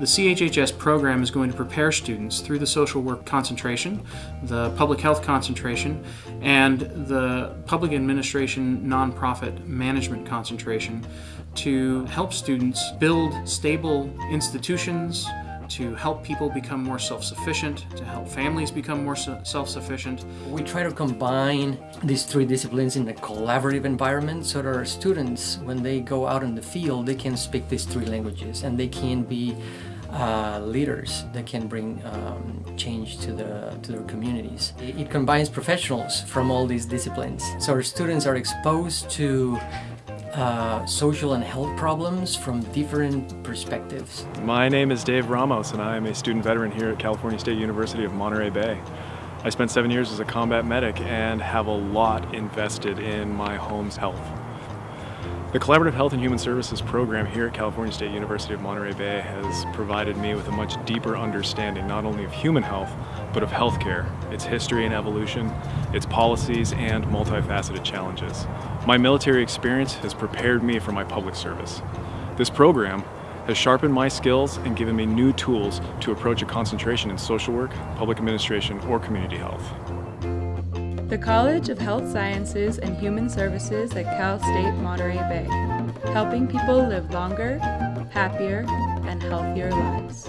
The CHHS program is going to prepare students through the social work concentration, the public health concentration, and the public administration nonprofit management concentration to help students build stable institutions, to help people become more self-sufficient, to help families become more self-sufficient. We try to combine these three disciplines in a collaborative environment so that our students, when they go out in the field, they can speak these three languages and they can be uh, leaders that can bring um, change to, the, to their communities. It, it combines professionals from all these disciplines. So our students are exposed to uh, social and health problems from different perspectives. My name is Dave Ramos and I am a student veteran here at California State University of Monterey Bay. I spent seven years as a combat medic and have a lot invested in my home's health. The Collaborative Health and Human Services program here at California State University of Monterey Bay has provided me with a much deeper understanding not only of human health, but of healthcare, its history and evolution, its policies, and multifaceted challenges. My military experience has prepared me for my public service. This program has sharpened my skills and given me new tools to approach a concentration in social work, public administration, or community health. The College of Health Sciences and Human Services at Cal State Monterey Bay, helping people live longer, happier, and healthier lives.